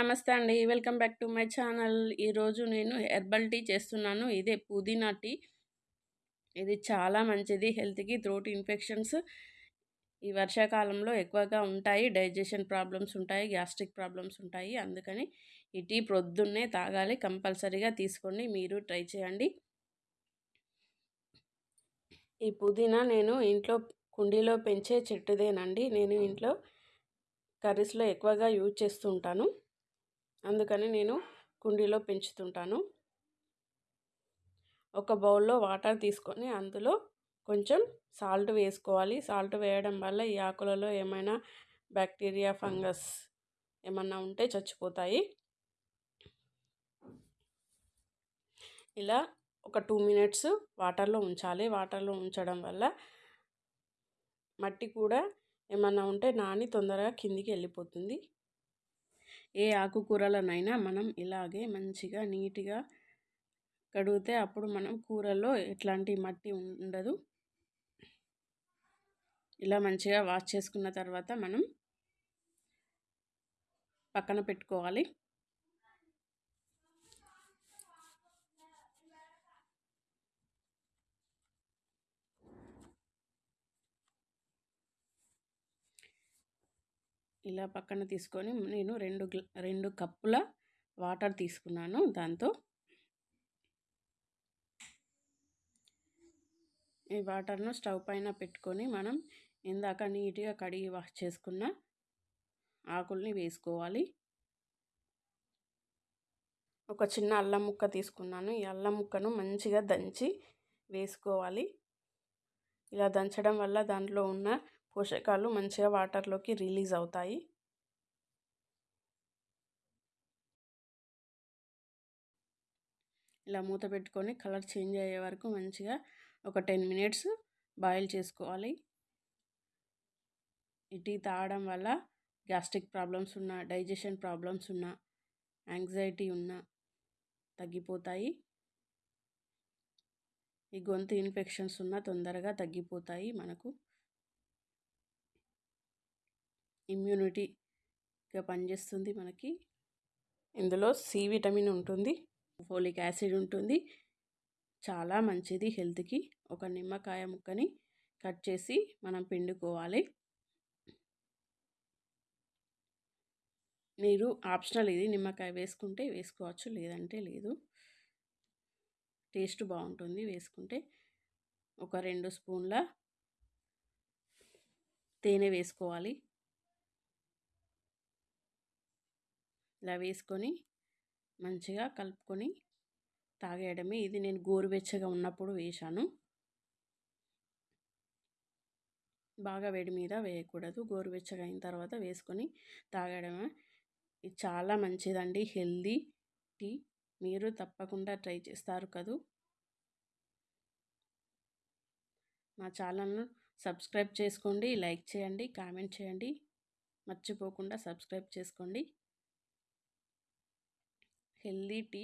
నమస్తే అండి. Welcome back to my channel. ఈరోజు నేను హెర్బల్ టీ చేస్తున్నాను. ఇదే పుదీనా టీ. ఇది చాలా మంచిది. హెల్త్కి థ్రోట్ ఇన్ఫెక్షన్స్ ఈ వర్షాకాలంలో ఎక్కువగా ఉంటాయి. డైజెషన్ ప్రాబ్లమ్స్ ఉంటాయి. గ్యాస్ట్రిక్ ప్రాబ్లమ్స్ ఉంటాయి. అందుకని ఈ టీ ప్రొద్దున్నే తాగాలి. కంపల్సరీగా తీసుకోండి. మీరు ట్రై చేయండి. ఈ పుదీనా నేను ఇంట్లో కుండీలో పెంచే చెట్టుదేనండి. నేను ఇంట్లో కర్రీస్లో ఎక్కువగా యూజ్ చేస్తూ ఉంటాను. అందుకని నేను కుండీలో పెంచుతుంటాను. ఒక బౌల్లో వాటర్ తీసుకొని అందులో కొంచెం సాల్ట్ వేసుకోవాలి. సాల్ట్ వేయడం వల్ల ఈ ఆకులలో ఏమైనా బ్యాక్టీరియా ఫంగస్ ఏమన్నా ఉంటే చచ్చిపోతాయి. ఇలా ఒక టూ మినిట్స్ వాటర్లో ఉంచాలి. వాటర్లో ఉంచడం వల్ల మట్టి కూడా ఏమన్నా ఉంటే నాని తొందరగా కిందికి వెళ్ళిపోతుంది. ఏ ఆకుకూరలనైనా మనం ఇలాగే మంచిగా నీట్గా కడిగితే అప్పుడు మనం కూరల్లో ఎట్లాంటి మట్టి ఉండదు. ఇలా మంచిగా వాష్ చేసుకున్న తర్వాత మనం పక్కన పెట్టుకోవాలి. ఇలా పక్కన తీసుకొని నేను రెండు రెండు కప్పుల వాటర్ తీసుకున్నాను దాంతో. ఈ వాటర్ను స్టవ్ పైన పెట్టుకొని మనం ఇందాక నీట్గా కడిగి వాష్ చేసుకున్న ఆకుల్ని వేసుకోవాలి. ఒక చిన్న అల్లం ముక్క తీసుకున్నాను. ఈ అల్లం ముక్కను మంచిగా దంచి వేసుకోవాలి. ఇలా దంచడం వల్ల దాంట్లో ఉన్న పోషకాలు మంచిగా వాటర్లోకి రిలీజ్ అవుతాయి. ఇలా మూత పెట్టుకొని కలర్ చేంజ్ అయ్యే వరకు మంచిగా ఒక టెన్ మినిట్స్ బాయిల్ చేసుకోవాలి. ఈ టీ తాగడం వల్ల గ్యాస్ట్రిక్ ప్రాబ్లమ్స్ ఉన్న డైజెషన్ ప్రాబ్లమ్స్ ఉన్న యాంగ్జైటీ ఉన్న తగ్గిపోతాయి. ఈ గొంతు ఇన్ఫెక్షన్స్ ఉన్న తొందరగా తగ్గిపోతాయి మనకు. ఇమ్యూనిటీగా పనిచేస్తుంది మనకి. ఇందులో సి విటమిన్ ఉంటుంది ఫోలిక్ యాసిడ్ ఉంటుంది. చాలా మంచిది హెల్త్కి. ఒక నిమ్మకాయ ముక్కని కట్ చేసి మనం పిండుకోవాలి. మీరు ఆప్షనల్ ఇది నిమ్మకాయ వేసుకుంటే వేసుకోవచ్చు లేదంటే లేదు. టేస్ట్ బాగుంటుంది వేసుకుంటే. ఒక రెండు స్పూన్ల తేనె వేసుకోవాలి. ఇలా వేసుకొని మంచిగా కలుపుకొని తాగేయడమే. ఇది నేను గోరువెచ్చగా ఉన్నప్పుడు వేశాను. బాగా వేడి మీద వేయకూడదు. గోరువెచ్చగా అయిన తర్వాత వేసుకొని తాగడమే. ఇది చాలా మంచిదండి. Healthy tea. మీరు తప్పకుండా ట్రై చేస్తారు కదూ. మా ఛానల్ను సబ్స్క్రైబ్ చేసుకోండి. లైక్ చేయండి. కామెంట్ చేయండి. మర్చిపోకుండా సబ్స్క్రైబ్ చేసుకోండి. Healthy tea